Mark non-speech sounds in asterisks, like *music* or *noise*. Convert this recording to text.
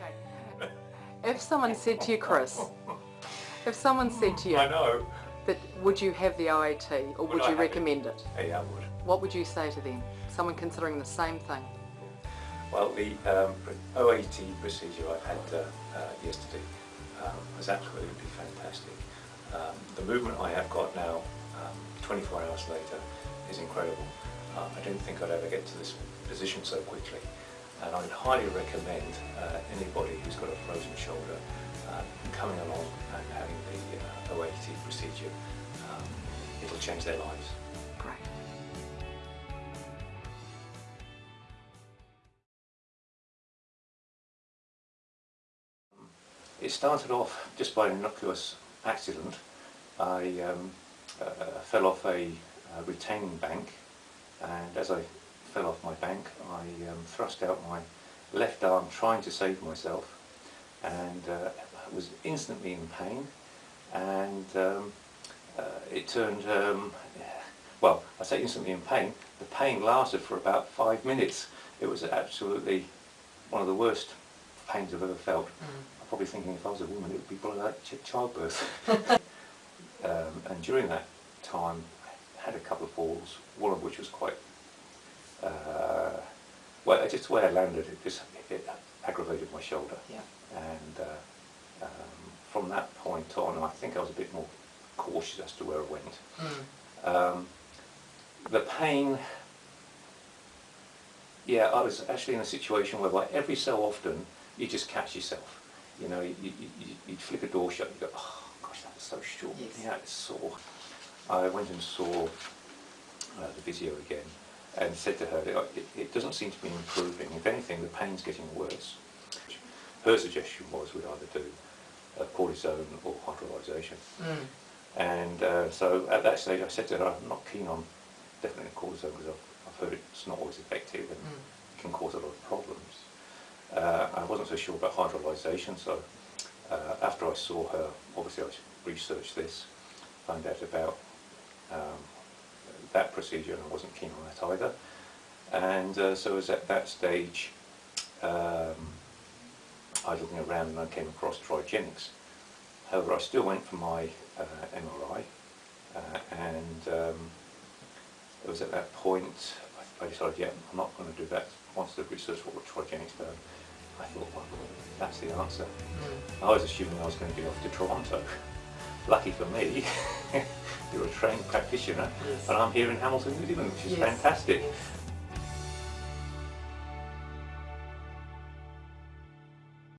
*laughs* If someone said to you, Chris, if someone said to you, I know. that would you have the OAT or would, Would you have it? recommend it? Yeah, I would. What would you say to them? Someone considering the same thing. Well, the um, OAT procedure I had uh, uh, yesterday um, was absolutely fantastic. Um, the movement I have got now, um, 24 hours later, is incredible. Uh, I didn't think I'd ever get to this position so quickly. And I'd highly recommend uh, anybody who's got a frozen shoulder uh, coming along and having the uh, OAT procedure. Um, it'll change their lives. Great. It started off just by an innocuous accident. I um, uh, fell off a, uh retaining bank and as I fell off my bank I um, thrust out my left arm trying to save myself and uh, was instantly in pain and um, uh, it turned, um, well I say instantly in pain, the pain lasted for about five minutes. It was absolutely one of the worst pains I've ever felt. I'm probably thinking if I was a woman it would be probably like ch- childbirth. *laughs* um, and during that time I had a couple of falls, one of which was quite, uh, well just the way I landed it just it aggravated my shoulder. Yeah. And uh, um, from that point on I think I was a bit more cautious as to where I went. Um, the pain, yeah, I was actually in a situation where like every so often you just catch yourself. You know, you, you, you, you'd flick a door shut and you go, oh gosh, that's so short. Yes. Yeah, it's sore. I went and saw uh, the physio again and said to her, it, it doesn't seem to be improving. If anything, the pain's getting worse. Her suggestion was we either do uh, cortisone or hydrolyzation. And uh, so at that stage I said to her, I'm not keen on definitely cortisone because I've, I've heard it's not always effective and can cause a lot of problems. Uh, I wasn't so sure about hydrolyzation, so uh, after I saw her, obviously I researched this, found out about um, that procedure and I wasn't keen on that either. And uh, so it was at that stage um, I was looking around and I came across Trigenics. However, I still went for my uh, MRI uh, and um, it was at that point I, I decided, yeah, I'm not going to do that. Once the research what Trigenics done, I thought, well, that's the answer. I was assuming I was going to be off to Toronto. *laughs* Lucky for me, *laughs* you're a trained practitioner Yes. and I'm here in Hamilton, New Zealand, which is Yes. fantastic.